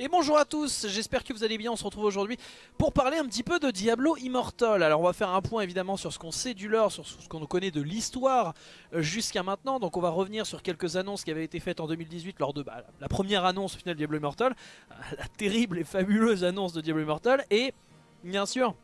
Et bonjour à tous, j'espère que vous allez bien, on se retrouve aujourd'hui pour parler un petit peu de Diablo Immortal. Alors on va faire un point évidemment sur ce qu'on sait du lore, sur ce qu'on connaît de l'histoire euh, jusqu'à maintenant. Donc on va revenir sur quelques annonces qui avaient été faites en 2018 lors de bah, la première annonce au final de Diablo Immortal. La terrible et fabuleuse annonce de Diablo Immortal. Et bien sûr,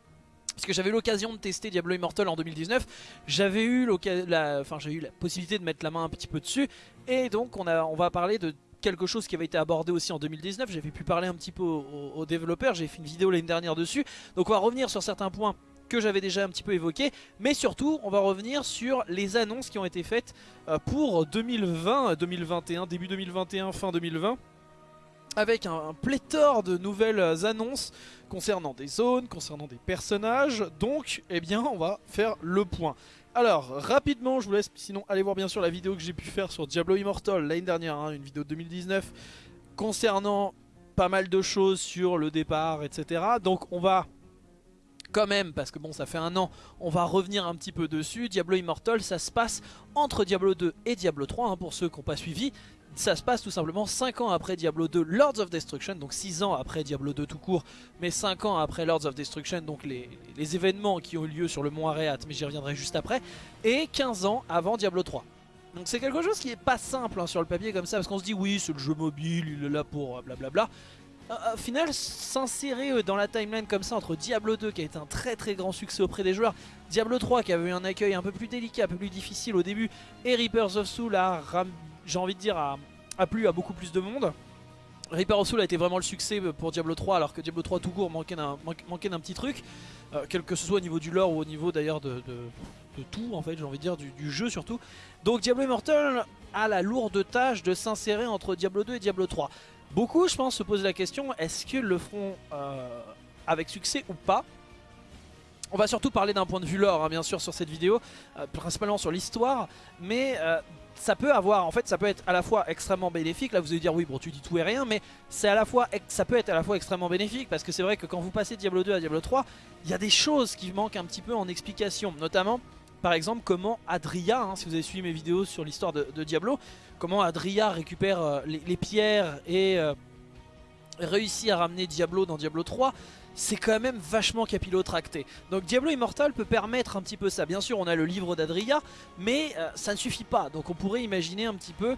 parce que j'avais l'occasion de tester Diablo Immortal en 2019, j'avais eu, la, enfin, eu la possibilité de mettre la main un petit peu dessus, et donc on, a, on va parler de quelque chose qui avait été abordé aussi en 2019. J'avais pu parler un petit peu aux, développeurs, j'ai fait une vidéo l'année dernière dessus. Donc on va revenir sur certains points que j'avais déjà un petit peu évoqués. Mais surtout, on va revenir sur les annonces qui ont été faites euh, pour 2020, 2021, début 2021, fin 2020 avec un, pléthore de nouvelles annonces concernant des zones, concernant des personnages. Donc, eh bien, on va faire le point. Alors, rapidement, je vous laisse sinon aller voir bien sûr la vidéo que j'ai pu faire sur Diablo Immortal l'année dernière, hein, une vidéo de 2019, concernant pas mal de choses sur le départ, etc. Donc on va quand même, parce que bon ça fait un an, on va revenir un petit peu dessus. Diablo Immortal, ça se passe entre Diablo 2 et Diablo 3, hein, pour ceux qui n'ont pas suivi ça se passe tout simplement 5 ans après Diablo 2 Lords of Destruction, donc 6 ans après Diablo 2 tout court, mais 5 ans après Lords of Destruction, donc les, événements qui ont eu lieu sur le mont Areat, mais j'y reviendrai juste après, et 15 ans avant Diablo 3. Donc c'est quelque chose qui est pas simple hein, sur le papier comme ça, parce qu'on se dit oui c'est le jeu mobile, il est là pour euh, blablabla. Au final, s'insérer euh, dans la timeline comme ça entre Diablo 2 qui a été un très très grand succès auprès des joueurs, Diablo 3 qui avait eu un accueil un peu plus délicat, un peu plus difficile au début, et Reapers of Soul a j'ai envie de dire, a, plu à beaucoup plus de monde. Reaper of Soul a été vraiment le succès pour Diablo 3 alors que Diablo 3 tout court manquait d'un petit truc. Euh, quel que ce soit au niveau du lore ou au niveau d'ailleurs de, tout en fait j'ai envie de dire du, jeu surtout. Donc Diablo Immortal a la lourde tâche de s'insérer entre Diablo 2 et Diablo 3 beaucoup je pense se posent la question est-ce qu'ils le feront euh, avec succès ou pas? On va surtout parler d'un point de vue lore, hein, bien sûr, sur cette vidéo, euh, principalement sur l'histoire, mais ça peut avoir, en fait, ça peut être à la fois extrêmement bénéfique. Là, vous allez dire, oui, bon, tu dis tout et rien, mais ça peut être à la fois extrêmement bénéfique parce que c'est vrai que quand vous passez Diablo 2 à Diablo 3, il y a des choses qui manquent un petit peu en explication, notamment. Par exemple, comment Adria, hein, si vous avez suivi mes vidéos sur l'histoire de, Diablo, comment Adria récupère euh, les, pierres et euh, réussit à ramener Diablo dans Diablo 3 c'est quand même vachement capillotracté. Donc Diablo Immortal peut permettre un petit peu ça. Bien sûr, on a le livre d'Adria, mais euh, ça ne suffit pas. Donc on pourrait imaginer un petit peu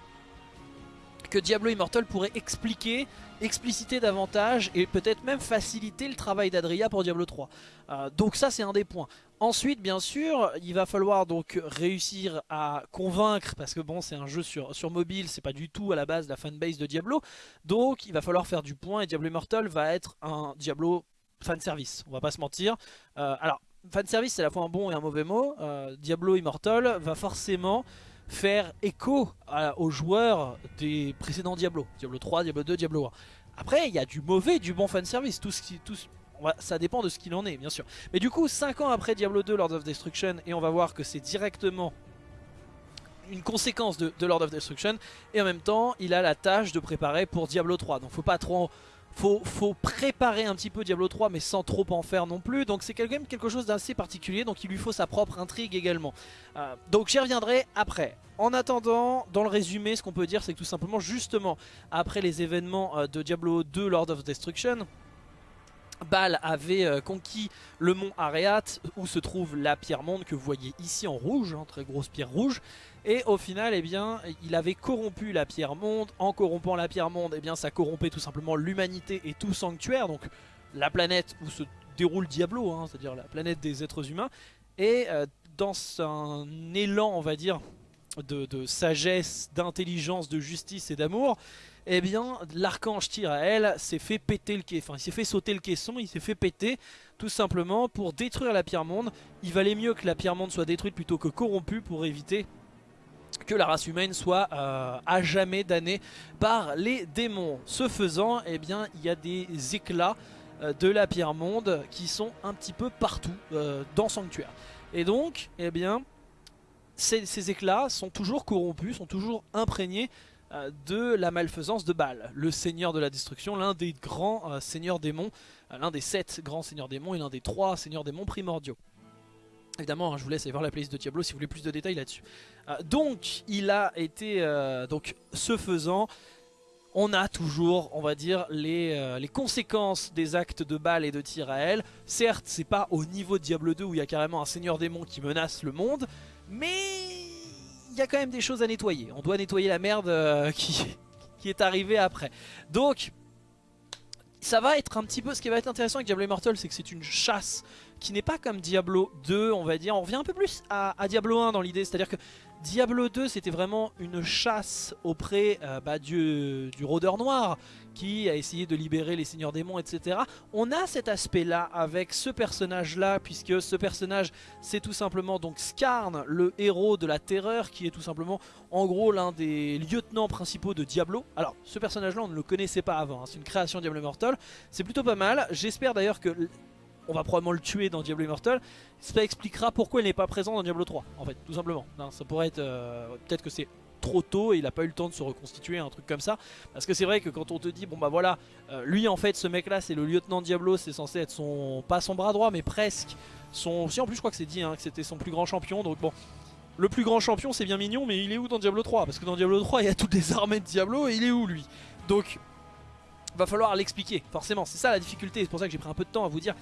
que Diablo Immortal pourrait expliquer, expliciter davantage et peut-être même faciliter le travail d'Adria pour Diablo 3. Euh, donc ça c'est un des points. Ensuite bien sûr il va falloir donc réussir à convaincre parce que bon c'est un jeu sur, sur mobile, c'est pas du tout à la base la fanbase de Diablo. Donc il va falloir faire du point et Diablo Immortal va être un Diablo fan service, on va pas se mentir. Euh, alors, fan service c'est à la fois un bon et un mauvais mot. Euh, Diablo Immortal va forcément faire écho aux joueurs des précédents Diablo. Diablo 3, Diablo 2, Diablo 1. Après, il y a du mauvais du bon fan service. Tout ce qui, tout, ça dépend de ce qu'il en est, bien sûr. Mais du coup, 5 ans après Diablo 2, Lord of Destruction, et on va voir que c'est directement une conséquence de, Lord of Destruction. Et en même temps, il a la tâche de préparer pour Diablo 3. Donc faut pas trop faut, faut préparer un petit peu Diablo 3 mais sans trop en faire non plus donc c'est quand même quelque chose d'assez particulier donc il lui faut sa propre intrigue également euh, donc j'y reviendrai après en attendant dans le résumé ce qu'on peut dire c'est que tout simplement justement après les événements euh, de Diablo 2 Lord of Destruction Baal avait euh, conquis le mont Areat où se trouve la pierre monde que vous voyez ici en rouge, hein, très grosse pierre rouge. Et au final, eh bien, il avait corrompu la pierre monde. En corrompant la pierre monde, eh bien, ça corrompait tout simplement l'humanité et tout sanctuaire. Donc la planète où se déroule Diablo, hein, c'est-à-dire la planète des êtres humains. Et euh, dans un élan, on va dire, de, sagesse, d'intelligence, de justice et d'amour, eh bien l'archange Tyrael s'est fait péter le caisson, enfin il s'est fait sauter le caisson, il s'est fait péter tout simplement pour détruire la pierre monde. Il valait mieux que la pierre monde soit détruite plutôt que corrompue pour éviter que la race humaine soit euh, à jamais damnée par les démons. Ce faisant, eh bien, il y a des éclats euh, de la pierre monde qui sont un petit peu partout euh, dans Sanctuaire. Et donc, eh bien, ces, éclats sont toujours corrompus, sont toujours imprégnés de la malfaisance de Baal, le seigneur de la destruction, l'un des grands seigneurs démons, l'un des sept grands seigneurs démons et l'un des trois seigneurs démons primordiaux. Évidemment, hein, je vous laisse aller voir la playlist de Diablo si vous voulez plus de détails là-dessus. Euh, donc, il a été, euh, donc, ce faisant, on a toujours, on va dire, les, euh, les, conséquences des actes de balles et de elle. Certes, c'est pas au niveau de Diablo 2 où il y a carrément un seigneur démon qui menace le monde, mais y a quand même des choses à nettoyer. On doit nettoyer la merde euh, qui, qui est arrivée après. Donc, ça va être un petit peu... Ce qui va être intéressant avec Diablo Immortal, c'est que c'est une chasse qui n'est pas comme Diablo 2, on va dire. On revient un peu plus à, Diablo 1 dans l'idée, c'est-à-dire que Diablo 2 c'était vraiment une chasse auprès euh, bah, du, du rôdeur noir qui a essayé de libérer les seigneurs démons etc. On a cet aspect là avec ce personnage là puisque ce personnage c'est tout simplement donc Skarn le héros de la terreur qui est tout simplement en gros l'un des lieutenants principaux de Diablo. Alors ce personnage là on ne le connaissait pas avant, hein. c'est une création Diablo Immortal, c'est plutôt pas mal. J'espère d'ailleurs que on va probablement le tuer dans Diablo Immortal. Ça expliquera pourquoi il n'est pas présent dans Diablo 3, en fait, tout simplement. ça pourrait être... Euh, peut-être que c'est trop tôt et il n'a pas eu le temps de se reconstituer, un truc comme ça. Parce que c'est vrai que quand on te dit, bon bah voilà, euh, lui en fait, ce mec là, c'est le lieutenant Diablo, c'est censé être son... pas son bras droit, mais presque. Son... Si en plus je crois que c'est dit hein, que c'était son plus grand champion, donc bon... Le plus grand champion c'est bien mignon mais il est où dans Diablo 3 Parce que dans Diablo 3 il y a toutes les armées de Diablo et il est où lui? Donc va falloir l'expliquer forcément c'est ça la difficulté c'est pour ça que j'ai pris un peu de temps à vous dire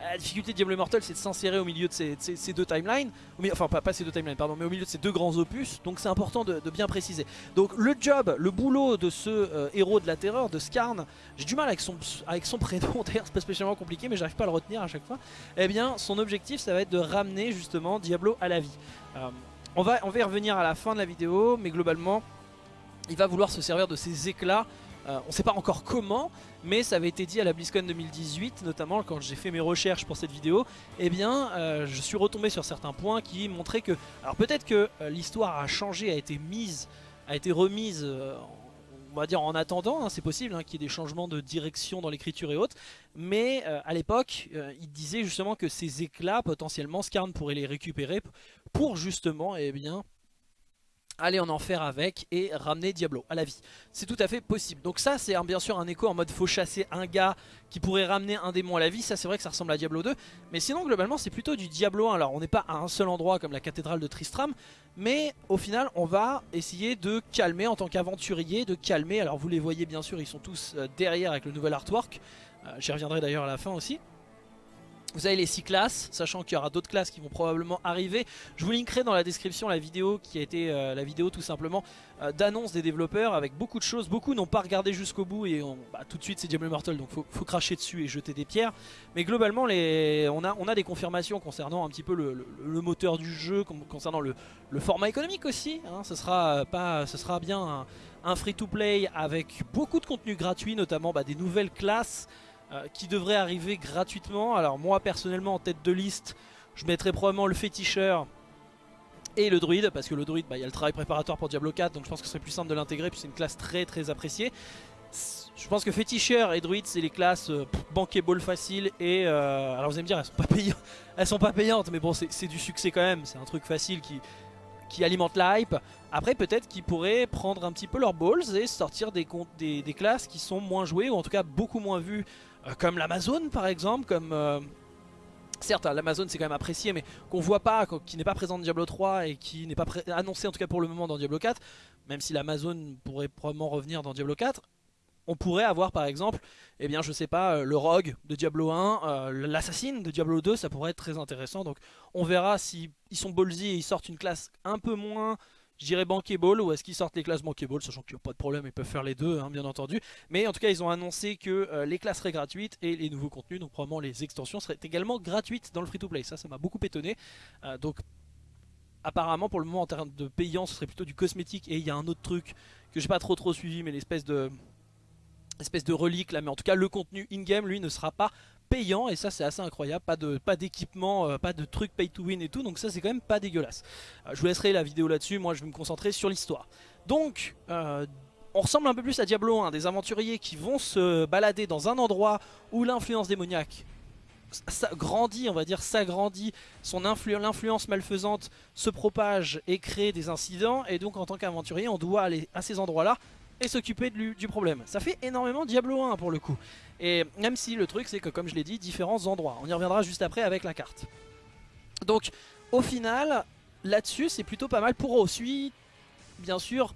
la difficulté de Diablo Immortal c'est de s'insérer au milieu de ces, deux timelines, enfin pas, ces deux timelines pardon, mais au milieu de ces deux grands opus, donc c'est important de, bien préciser. Donc le job, le boulot de ce euh, héros de la terreur, de Skarn, j'ai du mal avec son, avec son prénom, d'ailleurs c'est pas spécialement compliqué mais j'arrive pas à le retenir à chaque fois, eh bien son objectif ça va être de ramener justement Diablo à la vie. Euh, on, va, on va y revenir à la fin de la vidéo, mais globalement il va vouloir se servir de ses éclats euh, on ne sait pas encore comment, mais ça avait été dit à la BlizzCon 2018, notamment quand j'ai fait mes recherches pour cette vidéo, eh bien euh, je suis retombé sur certains points qui montraient que... Alors peut-être que euh, l'histoire a changé, a été mise, a été remise, on va dire en attendant, hein, c'est possible hein, qu'il y ait des changements de direction dans l'écriture et autres, mais à l'époque, il disait justement que ces éclats, potentiellement, Skarn pourrait les récupérer pour justement, eh bien aller en enfer avec et ramener Diablo à la vie. C'est tout à fait possible. Donc ça c'est bien sûr un écho en mode faut chasser un gars qui pourrait ramener un démon à la vie. Ça c'est vrai que ça ressemble à Diablo 2. Mais sinon globalement c'est plutôt du Diablo 1. Alors on n'est pas à un seul endroit comme la cathédrale de Tristram. Mais au final on va essayer de calmer en tant qu'aventurier. De calmer. Alors vous les voyez bien sûr ils sont tous euh, derrière avec le nouvel artwork. Euh, j'y reviendrai d'ailleurs à la fin aussi. Vous avez les 6 classes, sachant qu'il y aura d'autres classes qui vont probablement arriver. Je vous linkerai dans la description la vidéo qui a été euh, la vidéo tout simplement euh, d'annonce des développeurs avec beaucoup de choses. Beaucoup n'ont pas regardé jusqu'au bout et bah, tout de suite c'est Diablo Immortal donc faut, faut cracher dessus et jeter des pierres. Mais globalement on, a, des confirmations concernant un petit peu le, moteur du jeu, concernant le, format économique aussi. Hein. ce, sera pas, ce sera bien un, free-to-play avec beaucoup de contenu gratuit, notamment bah, des nouvelles classes. Euh, qui devrait arriver gratuitement. Alors moi personnellement en tête de liste, je mettrais probablement le féticheur et le druide, parce que le druide, bah, il y a le travail préparatoire pour Diablo 4, donc je pense que ce serait plus simple de l'intégrer, puis c'est une classe très très appréciée. Je pense que féticheur et druide c'est les classes euh, bankable facile et euh, alors vous allez me dire elles sont pas payantes, elles sont pas payantes mais bon c'est du succès quand même, c'est un truc facile qui, qui alimente la hype. Après peut-être qu'ils pourraient prendre un petit peu leurs balls et sortir des, des, classes qui sont moins jouées ou en tout cas beaucoup moins vues comme l'Amazon par exemple, comme... Euh, certes, l'Amazon c'est quand même apprécié, mais qu'on voit pas, qui n'est pas présent dans Diablo 3 et qui n'est pas annoncé en tout cas pour le moment dans Diablo 4, même si l'Amazon pourrait probablement revenir dans Diablo 4, on pourrait avoir par exemple, eh bien je sais pas, euh, le Rogue de Diablo 1, l'Assassin de Diablo 2, ça pourrait être très intéressant. Donc on verra si ils sont ballsy et ils sortent une classe un peu moins je dirais bankable ou est-ce qu'ils sortent les classes bankable sachant qu'il n'y a pas de problème ils peuvent faire les deux hein, bien entendu. Mais en tout cas ils ont annoncé que euh, les classes seraient gratuites et les nouveaux contenus donc probablement les extensions seraient également gratuites dans le free to play ça ça m'a beaucoup étonné. Euh, donc apparemment pour le moment en termes de payant ce serait plutôt du cosmétique et il y a un autre truc que j'ai pas trop trop suivi mais l'espèce de espèce de relique là. Mais en tout cas le contenu in-game lui ne sera pas payant et ça c'est assez incroyable, pas de pas d'équipement, euh, pas de trucs pay to win et tout, donc ça c'est quand même pas dégueulasse. Euh, je vous laisserai la vidéo là-dessus, moi je vais me concentrer sur l'histoire. Donc, euh, on ressemble un peu plus à Diablo 1, des aventuriers qui vont se balader dans un endroit où l'influence démoniaque grandit, on va dire s'agrandit, son l'influence malfaisante se propage et crée des incidents, et donc en tant qu'aventurier on doit aller à ces endroits-là et s'occuper du problème. Ça fait énormément Diablo 1 pour le coup. Et même si le truc c'est que comme je l'ai dit, différents endroits. On y reviendra juste après avec la carte. Donc au final, là-dessus c'est plutôt pas mal pour aussi, bien sûr,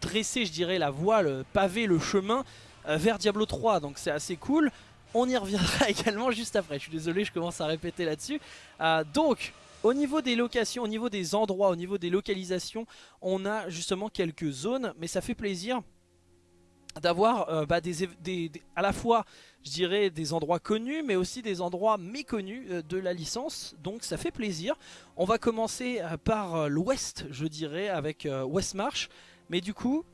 dresser, je dirais, la voie, le pavé, le chemin vers Diablo 3. Donc c'est assez cool. On y reviendra également juste après. Je suis désolé, je commence à répéter là-dessus. donc, au niveau des locations, au niveau des endroits, au niveau des localisations, on a justement quelques zones, mais ça fait plaisir d'avoir euh, bah, des, à la fois je dirais des endroits connus mais aussi des endroits méconnus euh, de la licence. Donc ça fait plaisir. On va commencer euh, par l'ouest je dirais avec Westmarch mais du coup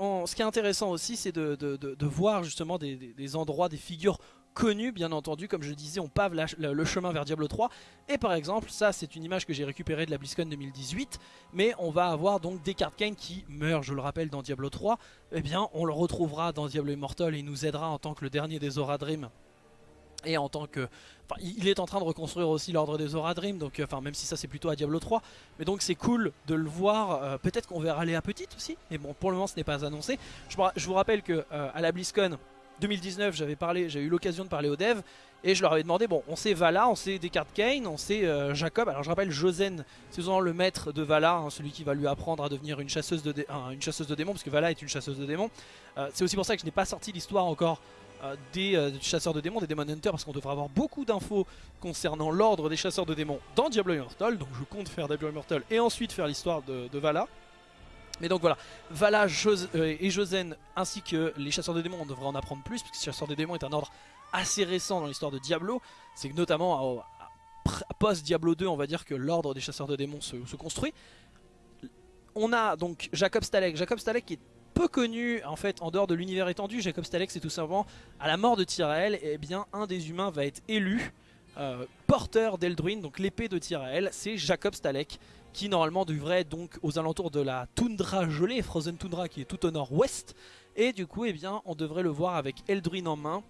ce qui est intéressant aussi c'est de, voir justement des, endroits, des figures connu bien entendu comme je disais on pave le chemin vers Diablo 3 et par exemple ça c'est une image que j'ai récupérée de la BlizzCon 2018 mais on va avoir donc des cartes Kane qui meurent je le rappelle dans Diablo 3 et eh bien on le retrouvera dans Diablo Immortal et il nous aidera en tant que le dernier des Aura Dream. Et en tant que... Il est en train de reconstruire aussi l'ordre des Aura Dream, donc enfin même si ça c'est plutôt à Diablo 3, mais donc c'est cool de le voir, euh, peut-être qu'on verra aller à petite aussi, mais bon pour le moment ce n'est pas annoncé. Je, vous rappelle que euh, à la BlizzCon, 2019, j'avais parlé, j'ai eu l'occasion de parler aux devs et je leur avais demandé, bon, on sait Vala, on sait Descartes Kane, on sait euh, Jacob. Alors je rappelle, Josen, c'est souvent le maître de Vala, hein, celui qui va lui apprendre à devenir une chasseuse de, démons, parce que Vala est une chasseuse de démons. Euh, c'est aussi pour ça que je n'ai pas sorti l'histoire encore euh, des chasseurs de démons, des Demon Hunters, parce qu'on devrait avoir beaucoup d'infos concernant l'ordre des chasseurs de démons dans Diablo Immortal. Donc je compte faire Diablo Immortal et ensuite faire l'histoire de Vala. Mais donc voilà, Vala euh, et Josen ainsi que les chasseurs de démons, on devrait en apprendre plus, parce que les chasseurs de démons est un ordre assez récent dans l'histoire de Diablo. C'est que notamment post-Diablo 2, on va dire que l'ordre des chasseurs de démons se, construit. On a donc Jacob Stalek. Jacob Stalek est peu connu en fait en dehors de l'univers étendu. Jacob Stalek c'est tout simplement à la mort de Tyrael, eh bien un des humains va être élu euh, porteur d'Eldruin, donc l'épée de Tyrael, c'est Jacob Stalek qui normalement devrait être donc aux alentours de la toundra gelée, Frozen Tundra qui est tout au nord-ouest. Et du coup, eh bien, on devrait le voir avec Eldrin en main,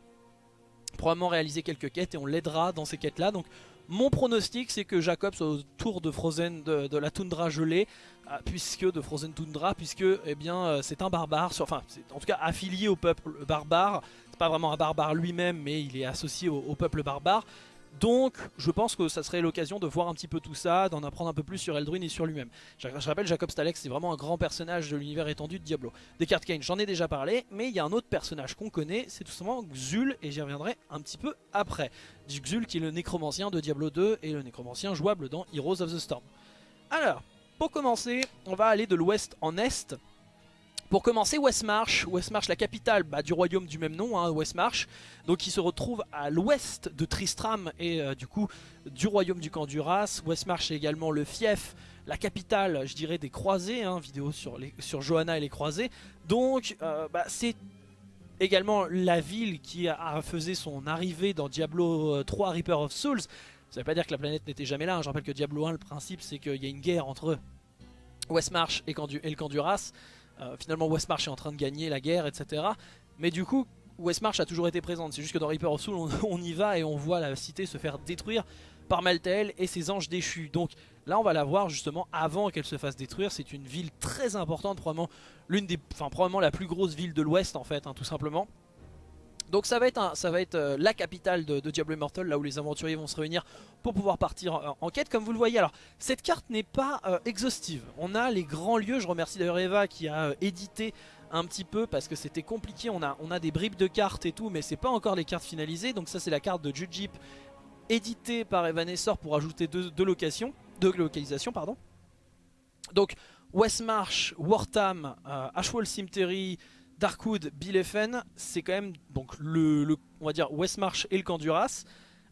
probablement réaliser quelques quêtes et on l'aidera dans ces quêtes-là. Donc mon pronostic c'est que Jacob soit autour de Frozen de, la toundra gelée, euh, puisque de Frozen Tundra, puisque eh bien euh, c'est un barbare, enfin en tout cas affilié au peuple barbare. C'est pas vraiment un barbare lui-même, mais il est associé au peuple barbare. Donc je pense que ça serait l'occasion de voir un petit peu tout ça, d'en apprendre un peu plus sur Eldrin et sur lui-même. Je, rappelle Jacob Stalex c'est vraiment un grand personnage de l'univers étendu de Diablo. Descartes Kane j'en ai déjà parlé mais il y a un autre personnage qu'on connaît, c'est tout simplement Xul et j'y reviendrai un petit peu après. Xul qui est le nécromancien de Diablo 2 et le nécromancien jouable dans Heroes of the Storm. Alors, pour commencer, on va aller de l'ouest en est pour commencer, Westmarch, Westmarch la capitale bah, du royaume du même nom, hein, Westmarch, donc qui se retrouve à l'ouest de Tristram et euh, du coup du royaume du camp. Westmarch est également le fief, la capitale, je dirais, des croisés, hein, vidéo sur, Johanna et les croisés. Donc euh, bah, c'est également la ville qui a, faisait son arrivée dans Diablo 3 euh, Reaper of Souls. Ça veut pas dire que la planète n'était jamais là, hein. je rappelle que Diablo 1, le principe c'est qu'il y a une guerre entre Westmarch et, et le camp Duras. Euh, finalement Westmarch est en train de gagner la guerre, etc. Mais du coup, Westmarch a toujours été présente. C'est juste que dans Reaper of Soul, on, y va et on voit la cité se faire détruire par Maltael et ses anges déchus. Donc là, on va la voir justement avant qu'elle se fasse détruire. C'est une ville très importante, probablement des, probablement la plus grosse ville de l'Ouest en fait, hein, tout simplement. Donc ça va être, ça va être euh, la capitale de, Diablo Immortal, là où les aventuriers vont se réunir pour pouvoir partir en, quête, comme vous le voyez. Alors, cette carte n'est pas euh, exhaustive. On a les grands lieux, je remercie d'ailleurs Eva qui a euh, édité un petit peu parce que c'était compliqué. On a, des bribes de cartes et tout, mais c'est pas encore les cartes finalisées. Donc ça c'est la carte de Jujip éditée par Evanessor pour ajouter deux, localisations. Donc Westmarch, Wartham, Ashwell Cemetery, Darkwood, Bilefen, c'est quand même donc le, on va dire Westmarch et le camp Duras,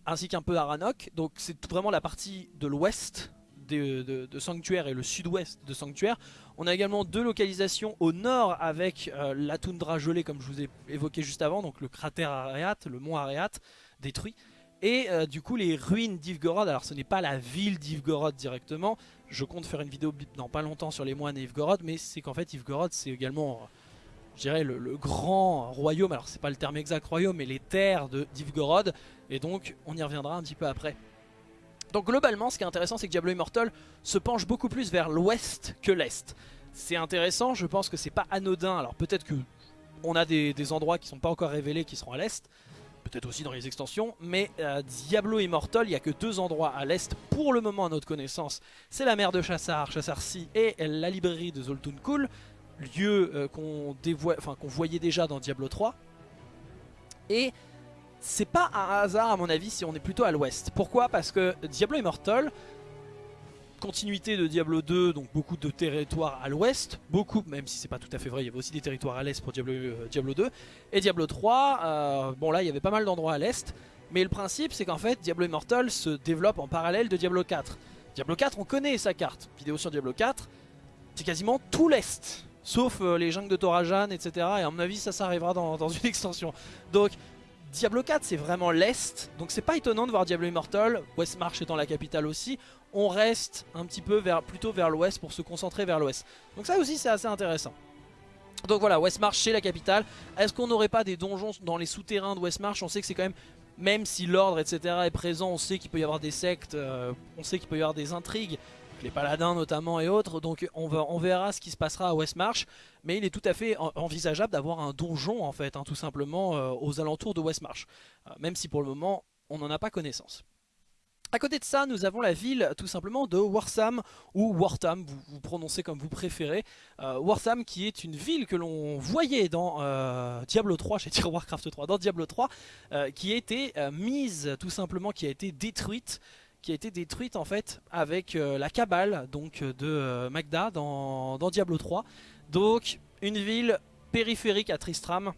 ainsi qu'un peu Aranok. Donc c'est vraiment la partie de l'ouest de, Sanctuaire et le sud-ouest de Sanctuaire. On a également deux localisations au nord avec euh, la toundra gelée comme je vous ai évoqué juste avant, donc le cratère Areat, le mont Areat détruit. Et euh, du coup les ruines d'Ivgorod, alors ce n'est pas la ville d'Ivgorod directement, je compte faire une vidéo dans pas longtemps sur les moines et Ivgorod, mais c'est qu'en fait Ivgorod c'est également je dirais, le, grand royaume, alors c'est pas le terme exact royaume, mais les terres de Divgorod, et donc on y reviendra un petit peu après. Donc globalement, ce qui est intéressant, c'est que Diablo Immortal se penche beaucoup plus vers l'ouest que l'est. C'est intéressant, je pense que c'est pas anodin, alors peut-être que on a des, endroits qui sont pas encore révélés qui seront à l'est, peut-être aussi dans les extensions, mais euh, Diablo Immortal, il n'y a que deux endroits à l'est pour le moment à notre connaissance. C'est la mer de Chassar, Chassar-Si et la librairie de Zoltun Kul lieu qu'on enfin, qu'on voyait déjà dans Diablo 3. Et c'est pas un hasard à mon avis si on est plutôt à l'ouest. Pourquoi? Parce que Diablo Immortal, continuité de Diablo 2, donc beaucoup de territoires à l'ouest, beaucoup, même si c'est pas tout à fait vrai, il y avait aussi des territoires à l'est pour Diablo, euh, Diablo 2, et Diablo 3, euh, bon là il y avait pas mal d'endroits à l'est, mais le principe c'est qu'en fait Diablo Immortal se développe en parallèle de Diablo 4. Diablo 4 on connaît sa carte, vidéo sur Diablo 4, c'est quasiment tout l'est, sauf euh, les jungles de Torajan, etc. Et à mon avis ça, ça arrivera dans, dans une extension. Donc Diablo 4 c'est vraiment l'Est, donc c'est pas étonnant de voir Diablo Immortal, Westmarch étant la capitale aussi, on reste un petit peu vers, plutôt vers l'Ouest pour se concentrer vers l'Ouest. Donc ça aussi c'est assez intéressant. Donc voilà, Westmarch c'est la capitale. Est-ce qu'on n'aurait pas des donjons dans les souterrains de Westmarch On sait que c'est quand même, même si l'ordre etc est présent, on sait qu'il peut y avoir des sectes, euh, on sait qu'il peut y avoir des intrigues les paladins notamment et autres. Donc on, verra ce qui se passera à Westmarch. Mais il est tout à fait envisageable d'avoir un donjon en fait, hein, tout simplement euh, aux alentours de Westmarch. Euh, même si pour le moment on n'en a pas connaissance. A côté de ça, nous avons la ville tout simplement de Warsam ou Wartham, vous, prononcez comme vous préférez. Euh, Wartham qui est une ville que l'on voyait dans Diablo 3, j'ai dit Warcraft 3, dans Diablo 3, qui a été mise tout simplement, qui a été détruite qui a été détruite en fait avec euh, la cabale donc de euh, Magda dans, Diablo 3. Donc une ville périphérique à Tristram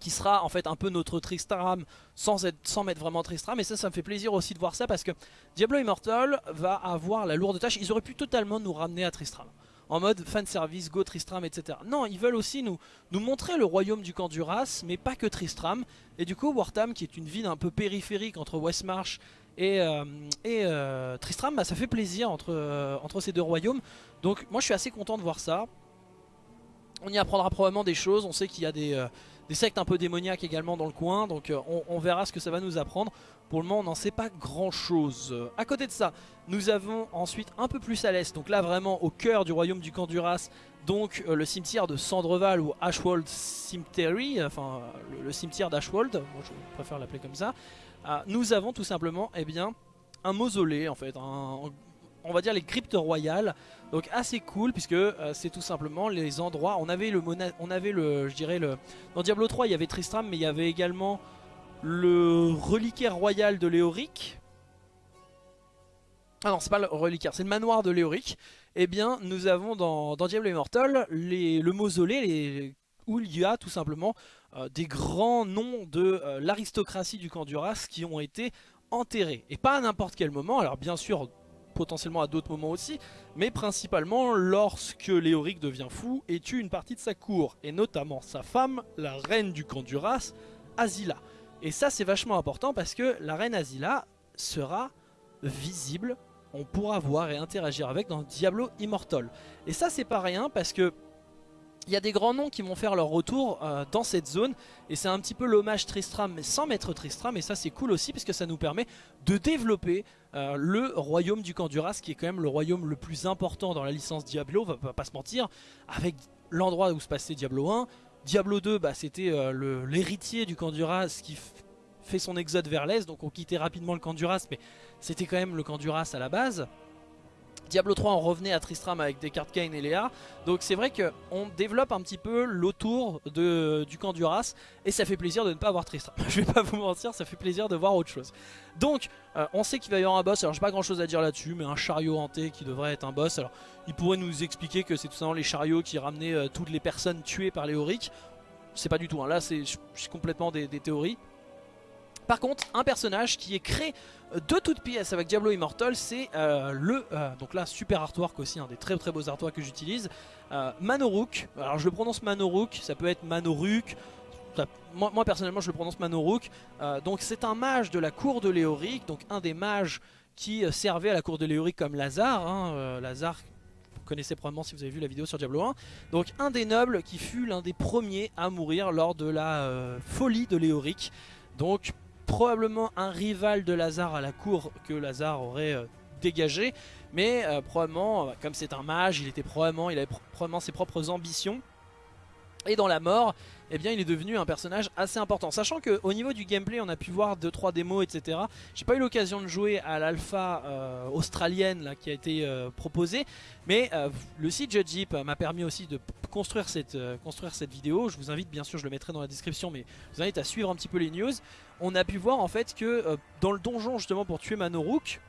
qui sera en fait un peu notre Tristram sans, être, sans mettre vraiment Tristram et ça ça me fait plaisir aussi de voir ça parce que Diablo Immortal va avoir la lourde tâche, ils auraient pu totalement nous ramener à Tristram en mode fanservice, go Tristram, etc. Non, ils veulent aussi nous, nous montrer le royaume du camp Duras, mais pas que Tristram. Et du coup, Wartham, qui est une ville un peu périphérique entre Westmarch et, euh, euh, Tristram, bah, ça fait plaisir entre, euh, entre ces deux royaumes. Donc moi je suis assez content de voir ça. On y apprendra probablement des choses, on sait qu'il y a des, sectes un peu démoniaques également dans le coin, donc on, verra ce que ça va nous apprendre. Pour le moment on n'en sait pas grand chose. A côté de ça, nous avons ensuite un peu plus à l'est, donc là vraiment au cœur du royaume du Canduras, donc le cimetière de Sandreval ou Ashwold Cemetery, enfin le, cimetière d'Ashwold, moi je préfère l'appeler comme ça. Ah, nous avons tout simplement eh bien, un mausolée en fait, on va dire les cryptes royales. Donc assez cool puisque euh, c'est tout simplement les endroits. On avait le, on avait le, je dirais le, dans Diablo 3 il y avait Tristram, mais il y avait également le reliquaire royal de Léoric. Ah non, c'est pas le reliquaire, c'est le manoir de Léoric. Eh bien, nous avons dans, Diablo Immortal les, le mausolée où il y a tout simplement euh, des grands noms de euh, l'aristocratie du camp Duras qui ont été enterrés. Et pas à n'importe quel moment, alors bien sûr potentiellement à d'autres moments aussi, mais principalement lorsque Léoric devient fou et tue une partie de sa cour, et notamment sa femme, la reine du camp Duras, Azila. Et ça c'est vachement important parce que la reine Azila sera visible, on pourra voir et interagir avec dans Diablo Immortal. Et ça c'est pas rien parce que il y a des grands noms qui vont faire leur retour euh, dans cette zone. Et c'est un petit peu l'hommage Tristram mais sans mettre Tristram. Et ça c'est cool aussi parce que ça nous permet de développer euh, le royaume du Canduras qui est quand même le royaume le plus important dans la licence Diablo, on va pas se mentir, avec l'endroit où se passait Diablo 1, Diablo 2 bah, c'était euh, l'héritier du Canduras qui fait son exode vers l'est. Donc on quittait rapidement le Canduras mais c'était quand même le Canduras à la base Diablo 3 on revenait à Tristram avec des cartes Kain et Léa. Donc c'est vrai qu'on développe un petit peu l'autour du camp du Ras et ça fait plaisir de ne pas avoir Tristram. Je vais pas vous mentir ça fait plaisir de voir autre chose. Donc euh, on sait qu'il va y avoir un boss. Alors j'ai pas grand chose à dire là dessus mais un chariot hanté qui devrait être un boss. Alors il pourrait nous expliquer que c'est tout simplement les chariots qui ramenaient euh, toutes les personnes tuées par les Auric. C'est pas du tout hein. là c'est complètement des théories par contre, un personnage qui est créé de toutes pièces avec Diablo Immortal, c'est euh, le, euh, donc là super artwork aussi, un des très très beaux artworks que j'utilise, euh, Manorook, alors je le prononce Manorook, ça peut être Manoruk, moi, personnellement je le prononce Manorook, donc c'est un mage de la cour de Léoric, donc un des mages qui servait à la cour de Léoric comme Lazare, hein, Lazare vous connaissez probablement si vous avez vu la vidéo sur Diablo 1. Donc un des nobles qui fut l'un des premiers à mourir lors de la folie de Léoric. Donc probablement un rival de Lazare à la cour que Lazare aurait euh, dégagé. Mais euh, probablement, euh, comme c'est un mage, il était probablement, il avait probablement ses propres ambitions. Et dans la mort, eh bien, il est devenu un personnage assez important. Sachant qu'au niveau du gameplay, on a pu voir 2-3 démos, etc. J'ai pas eu l'occasion de jouer à l'alpha australienne là, qui a été proposée. Mais le site Judge m'a permis aussi de construire cette, construire cette vidéo, je vous invite bien sûr, je le mettrai dans la description, mais je vous invite à suivre un petit peu les news. On a pu voir en fait que dans le donjon justement pour tuer Manorook,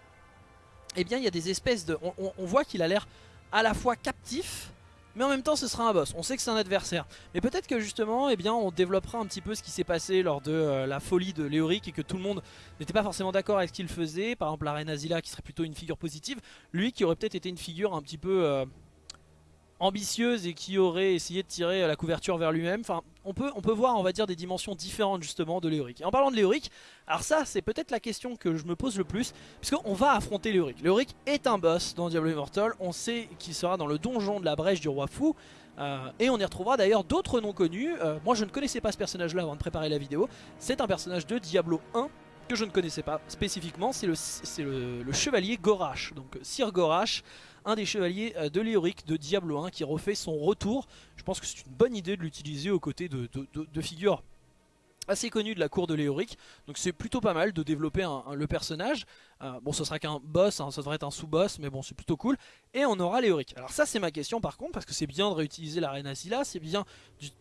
eh bien il y a des espèces de... On, voit qu'il a l'air à la fois captif, mais en même temps ce sera un boss, on sait que c'est un adversaire. Mais peut-être que justement, eh bien, on développera un petit peu ce qui s'est passé lors de euh, la folie de Léoric et que tout le monde n'était pas forcément d'accord avec ce qu'il faisait. Par exemple la reine Azila qui serait plutôt une figure positive, lui qui aurait peut-être été une figure un petit peu... Euh, ambitieuse et qui aurait essayé de tirer la couverture vers lui-même. Enfin, on peut, on peut voir, on va dire, des dimensions différentes justement de Léoric. Et en parlant de Léoric, alors ça, c'est peut-être la question que je me pose le plus, puisqu'on va affronter Léoric. Léoric est un boss dans Diablo Immortal, on sait qu'il sera dans le donjon de la brèche du roi fou, euh, et on y retrouvera d'ailleurs d'autres noms connus. Euh, moi, je ne connaissais pas ce personnage-là avant de préparer la vidéo. C'est un personnage de Diablo 1 que je ne connaissais pas spécifiquement, c'est le, le, chevalier Gorash, donc Sir Gorash, un des chevaliers euh, de Léoric de Diablo 1 qui refait son retour. Je pense que c'est une bonne idée de l'utiliser aux côtés de, figures assez connues de la cour de Léoric. Donc c'est plutôt pas mal de développer le personnage. Euh, bon ce sera qu'un boss, hein, ça devrait être un sous-boss, mais bon c'est plutôt cool. Et on aura Léoric. Alors ça c'est ma question par contre, parce que c'est bien de réutiliser la reine Asila, c'est bien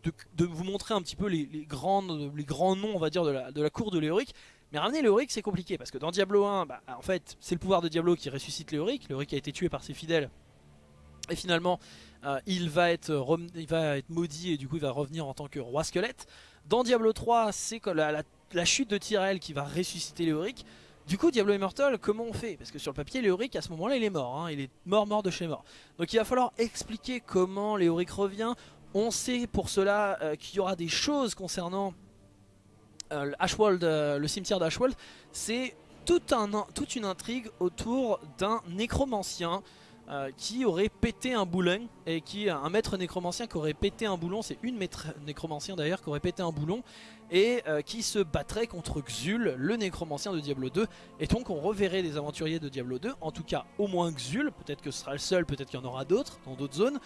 de, vous montrer un petit peu les, grands noms on va dire de la cour de Léoric. Mais ramener Léoric c'est compliqué parce que dans Diablo 1, bah, en fait c'est le pouvoir de Diablo qui ressuscite Léoric. Léoric a été tué par ses fidèles et finalement euh, il, va être il va être maudit et du coup il va revenir en tant que roi squelette. Dans Diablo 3 c'est la, la, chute de Tyrell qui va ressusciter Léoric. Du coup Diablo Immortal comment on fait? Parce que sur le papier Léoric à ce moment là il est mort, hein. il est mort mort de chez mort. Donc il va falloir expliquer comment Léoric revient. On sait pour cela euh, qu'il y aura des choses concernant euh, euh, le cimetière d'Ashwald, c'est toute une intrigue autour d'un nécromancien euh, qui aurait pété un boulon et qui un maître nécromancien qui aurait pété un boulon, c'est une maître nécromancien d'ailleurs qui aurait pété un boulon et qui se battrait contre Xul, le nécromancien de Diablo 2 et donc on reverrait des aventuriers de Diablo 2, en tout cas au moins Xul, peut-être que ce sera le seul, peut-être qu'il y en aura d'autres dans d'autres zones.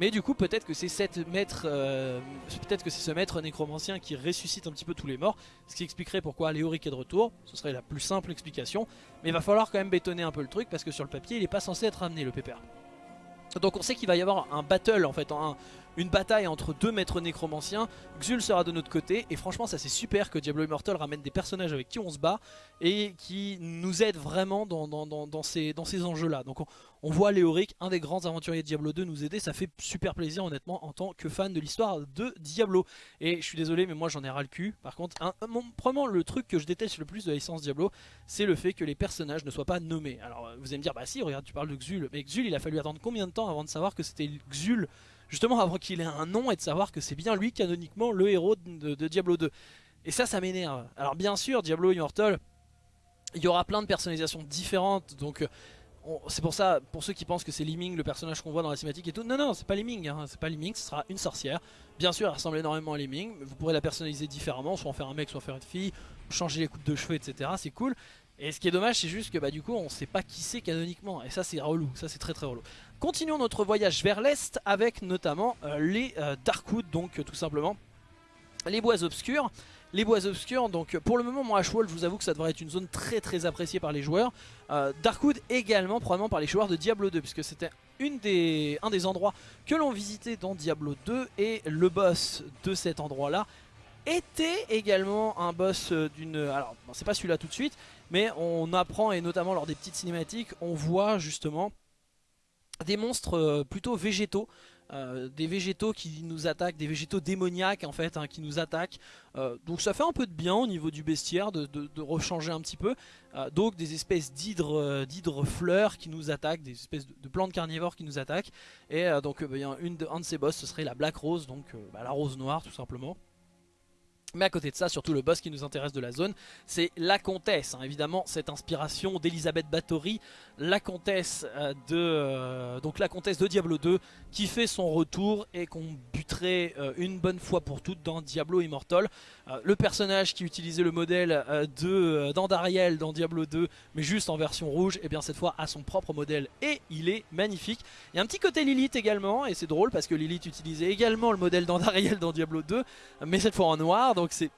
Mais du coup peut-être que c'est euh, peut-être que c'est ce maître nécromancien qui ressuscite un petit peu tous les morts, ce qui expliquerait pourquoi Léoric est de retour. Ce serait la plus simple explication, mais il va falloir quand même bétonner un peu le truc parce que sur le papier il n'est pas censé être amené le pépère. Donc on sait qu'il va y avoir un battle en fait, un, une bataille entre deux maîtres nécromanciens. Xul sera de notre côté et franchement ça c'est super que Diablo Immortal ramène des personnages avec qui on se bat et qui nous aident vraiment dans, ces, dans enjeux là. Donc on, voit Léoric, un des grands aventuriers de Diablo 2 nous aider, ça fait super plaisir honnêtement en tant que fan de l'histoire de Diablo. Et je suis désolé mais moi j'en ai ras le cul. Par contre, un, vraiment le truc que je déteste le plus de la licence Diablo, c'est le fait que les personnages ne soient pas nommés. Alors vous allez me dire, bah si regarde tu parles de Xul, mais Xul il a fallu attendre combien de temps avant de savoir que c'était Xul justement avant qu'il ait un nom et de savoir que c'est bien lui canoniquement le héros de, Diablo 2. Et ça, ça m'énerve. Alors bien sûr, Diablo Immortal, il y aura plein de personnalisations différentes, donc c'est pour ça, pour ceux qui pensent que c'est Liming, le personnage qu'on voit dans la cinématique et tout, non non, c'est pas Liming, hein, c'est pas Liming, ce sera une sorcière. Bien sûr, elle ressemble énormément à Liming, mais vous pourrez la personnaliser différemment, soit en faire un mec, soit en faire une fille, changer les coupes de cheveux, etc. C'est cool. Et ce qui est dommage, c'est juste que bah, du coup, on sait pas qui c'est canoniquement. Et ça, c'est relou. Ça, c'est très très relou. Continuons notre voyage vers l'est avec notamment euh, les euh, Darkwood, donc euh, tout simplement les bois obscurs. Les bois obscurs, donc pour le moment, moi, Ashwall, je vous avoue que ça devrait être une zone très très appréciée par les joueurs. Darkwood également, probablement par les joueurs de Diablo 2, puisque c'était un des endroits que l'on visitait dans Diablo 2 et le boss de cet endroit-là était également un boss d'une... Alors, c'est pas celui-là tout de suite, mais on apprend, et notamment lors des petites cinématiques, on voit justement des monstres euh, plutôt végétaux. Euh, des végétaux qui nous attaquent, des végétaux démoniaques en fait, hein, qui nous attaquent. Euh, donc ça fait un peu de bien au niveau du bestiaire de, rechanger un petit peu. donc des espèces d'hydres fleurs qui nous attaquent, des espèces de, plantes carnivores qui nous attaquent. Et donc de, un de ces boss ce serait la Black Rose, donc bah, la rose noire tout simplement. Mais à côté de ça, surtout le boss qui nous intéresse de la zone, c'est la comtesse. Hein. évidemment, cette inspiration d'Elisabeth Bathory, la comtesse euh, de euh, donc la comtesse de Diablo 2, qui fait son retour et qu'on buterait euh, une bonne fois pour toutes dans Diablo Immortal. le personnage qui utilisait le modèle de d'Andariel dans Diablo 2, mais juste en version rouge, et eh bien cette fois a son propre modèle et il est magnifique. Il y a un petit côté Lilith également, et c'est drôle parce que Lilith utilisait également le modèle d'Andariel dans Diablo 2, mais cette fois en noir donc c'est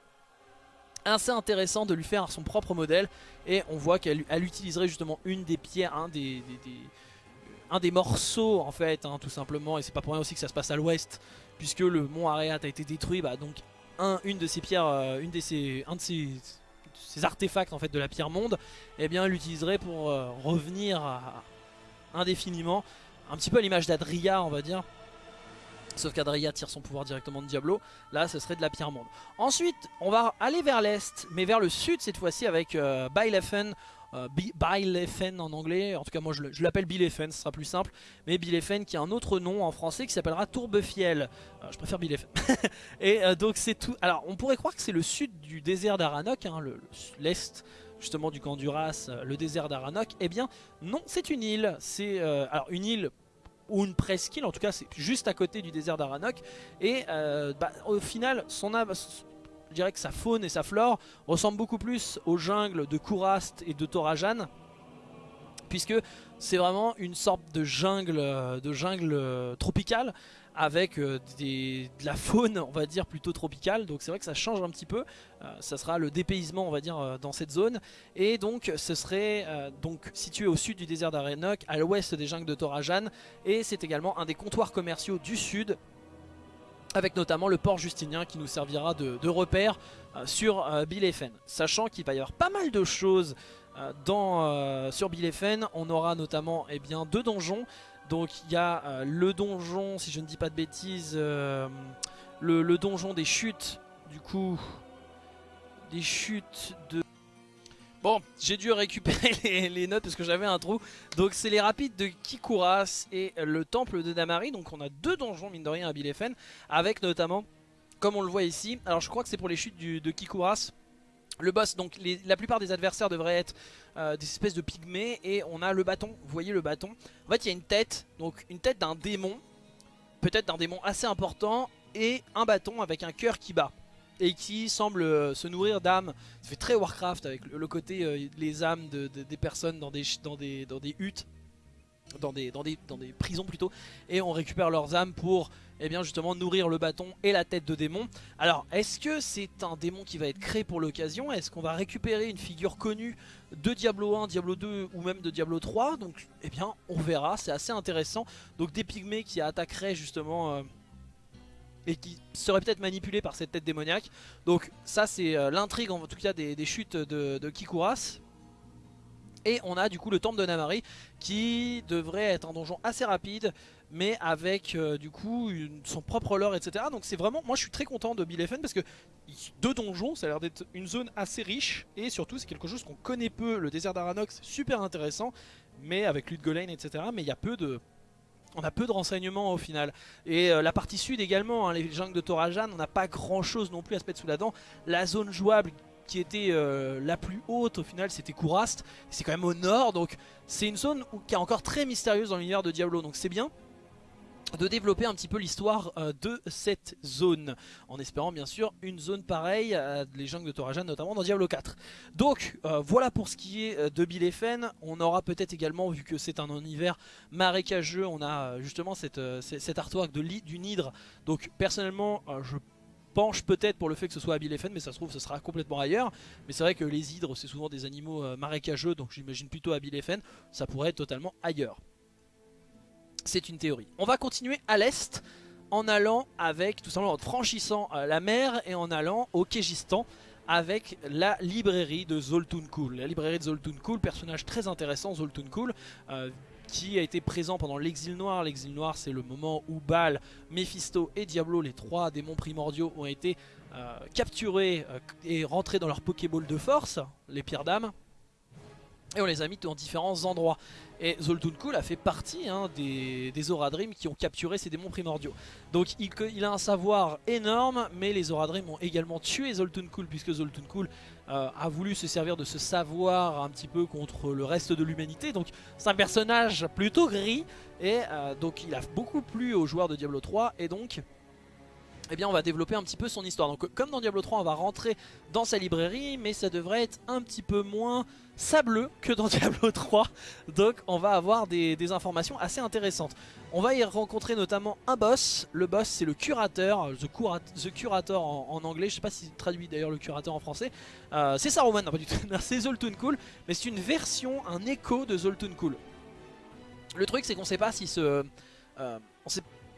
assez intéressant de lui faire son propre modèle et on voit qu'elle utiliserait justement une des pierres, un des, un des morceaux en fait hein, tout simplement. Et c'est pas pour rien aussi que ça se passe à l'ouest puisque le mont Areat a été détruit, bah, donc un, une de ces pierres, euh, une de ces, un de ces, artefacts en fait de la pierre monde, eh bien l'utiliserait pour euh, revenir indéfiniment, un petit peu à l'image d'Adria on va dire. Sauf qu'Adria tire son pouvoir directement de Diablo. Là, ce serait de la pierre monde. Ensuite, on va aller vers l'est, mais vers le sud cette fois-ci avec euh, Bailefen euh, Bilefen en anglais, en tout cas moi je l'appelle Bilefen, ce sera plus simple, mais Bilefen qui a un autre nom en français qui s'appellera Tourbefiel, euh, je préfère Bilefen. et donc c'est tout, alors on pourrait croire que c'est le sud du désert d'Aranok, hein, l'est justement du camp d'Uras, le désert d'Aranok, eh bien non c'est une île, c'est alors une île ou une presqu'île, en tout cas c'est juste à côté du désert d'Aranok, et bah, au final son, je dirais que sa faune et sa flore ressemblent beaucoup plus aux jungles de Kourast et de Torajan puisque c'est vraiment une sorte de jungle, euh, de jungle euh, tropicale avec euh, de la faune on va dire plutôt tropicale. Donc c'est vrai que ça change un petit peu. Ça sera le dépaysement on va dire dans cette zone. Et donc ce serait donc situé au sud du désert d'Arenok à l'ouest des jungles de Torajan. Et c'est également un des comptoirs commerciaux du sud avec notamment le port justinien qui nous servira de, repère sur euh, Bilefen. Sachant qu'il va y avoir pas mal de choses dans, sur Bilefen, on aura notamment eh bien, deux donjons. Donc il y a le donjon, si je ne dis pas de bêtises, le donjon des chutes, du coup, des chutes de... Bon, j'ai dû récupérer les, notes parce que j'avais un trou. Donc c'est les rapides de Kikuras et le temple de Damari. Donc on a deux donjons mine de rien à Bilefen. Avec notamment, comme on le voit ici, alors je crois que c'est pour les chutes de Kikuras. Le boss, donc la plupart des adversaires devraient être euh, des espèces de pygmées et on a le bâton, vous voyez le bâton. En fait il y a une tête, donc une tête d'un démon, peut-être d'un démon assez important et un bâton avec un cœur qui bat et qui semble euh, se nourrir d'âmes. Ça fait très Warcraft avec le, côté euh, les âmes de, des personnes dans des huttes, dans des, prisons plutôt, et on récupère leurs âmes pour eh bien justement nourrir le bâton et la tête de démon. Alors est-ce que c'est un démon qui va être créé pour l'occasion? Est-ce qu'on va récupérer une figure connue de Diablo 1, Diablo 2 ou même de Diablo 3 Donc eh bien on verra, c'est assez intéressant. Donc des pygmées qui attaqueraient justement... Euh, et qui serait peut-être manipulé par cette tête démoniaque. Donc ça c'est euh, l'intrigue en tout cas des, chutes de, Kikuras. Et on a du coup le temple de Namari qui devrait être un donjon assez rapide mais avec euh, du coup son propre lore etc. Donc c'est vraiment, moi je suis très content de Bilefen parce que deux donjons ça a l'air d'être une zone assez riche et surtout c'est quelque chose qu'on connaît peu, le désert d'Aranox super intéressant mais avec Ludgolain etc. Mais il y a peu de on a peu de renseignements au final. Et euh, la partie sud également, hein, les jungles de Torajan, on n'a pas grand chose non plus à se mettre sous la dent. La zone jouable qui était euh, la plus haute au final c'était Kourast, c'est quand même au nord donc c'est une zone qui est encore très mystérieuse dans l'univers de Diablo donc c'est bien de développer un petit peu l'histoire euh, de cette zone en espérant bien sûr une zone pareille à les jungles de Torajan notamment dans Diablo 4 donc euh, voilà pour ce qui est de Bilefen on aura peut-être également vu que c'est un univers marécageux on a justement cette, cet artwork d'une hydre donc personnellement je penche peut-être pour le fait que ce soit à mais ça se trouve ce sera complètement ailleurs. Mais c'est vrai que les hydres c'est souvent des animaux marécageux donc j'imagine plutôt à ça pourrait être totalement ailleurs. C'est une théorie. On va continuer à l'est en allant avec, tout simplement en franchissant euh, la mer et en allant au Kégistan avec la librairie de Zoltun La librairie de Zoltun personnage très intéressant Zoltun euh, qui a été présent pendant l'exil noir. L'exil noir c'est le moment où Baal, Mephisto et Diablo, les trois démons primordiaux, ont été euh, capturés et rentrés dans leur Pokéball de force, les pierres d'âme. Et on les a mis dans différents endroits. Et Zoltun a fait partie hein, des, des Dream qui ont capturé ces démons primordiaux. Donc il, a un savoir énorme, mais les Dream ont également tué Zoltun puisque Zoltun euh, a voulu se servir de ce savoir un petit peu contre le reste de l'humanité. Donc c'est un personnage plutôt gris, et euh, donc il a beaucoup plu aux joueurs de Diablo 3, et donc eh bien on va développer un petit peu son histoire. Donc comme dans Diablo 3 on va rentrer dans sa librairie mais ça devrait être un petit peu moins sableux que dans Diablo 3 donc on va avoir des, informations assez intéressantes. On va y rencontrer notamment un boss, le boss c'est le curateur, The, Curator en, anglais, je sais pas si traduit d'ailleurs le curateur en français, euh, c'est Saruman, non pas du tout, c'est Zoltun Cool, mais c'est une version, un écho de Zoltun Cool. Le truc c'est qu'on sait pas si ce... Euh,